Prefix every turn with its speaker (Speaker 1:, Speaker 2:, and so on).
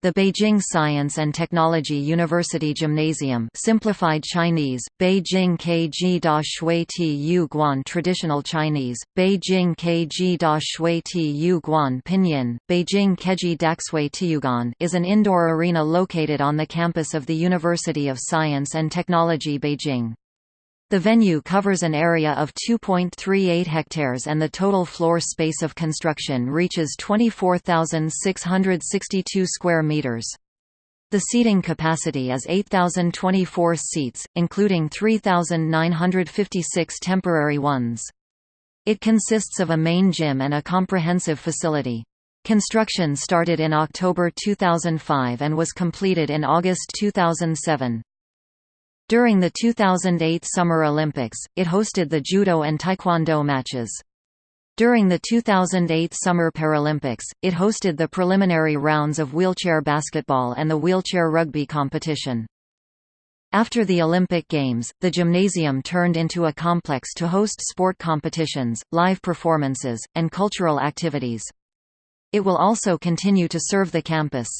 Speaker 1: The Beijing Science and Technology University Gymnasium simplified Chinese, Beijing Kg Da Shui Ti Yu Guan Traditional Chinese, Beijing Kg Da Shui Ti Yu Guan Pinyin, Beijing Keji Daxue Tiyuguan is an indoor arena located on the campus of the University of Science and Technology Beijing. The venue covers an area of 2.38 hectares and the total floor space of construction reaches 24,662 square meters. The seating capacity is 8,024 seats, including 3,956 temporary ones. It consists of a main gym and a comprehensive facility. Construction started in October 2005 and was completed in August 2007. During the 2008 Summer Olympics, it hosted the judo and taekwondo matches. During the 2008 Summer Paralympics, it hosted the preliminary rounds of wheelchair basketball and the wheelchair rugby competition. After the Olympic Games, the gymnasium turned into a complex to host sport competitions, live performances, and cultural activities. It will also continue to serve the campus.